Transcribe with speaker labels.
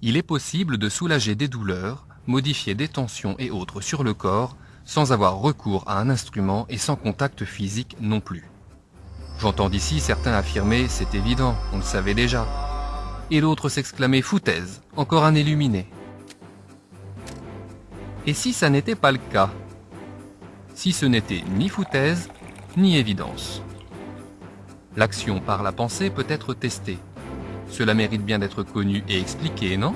Speaker 1: Il est possible de soulager des douleurs, modifier des tensions et autres sur le corps sans avoir recours à un instrument et sans contact physique non plus. J'entends d'ici certains affirmer « c'est évident, on le savait déjà », et d'autres s'exclamer « foutaise, encore un illuminé ». Et si ça n'était pas le cas? Si ce n'était ni foutaise, ni évidence. L'action par la pensée peut être testée. Cela mérite bien d'être connu et expliqué, non?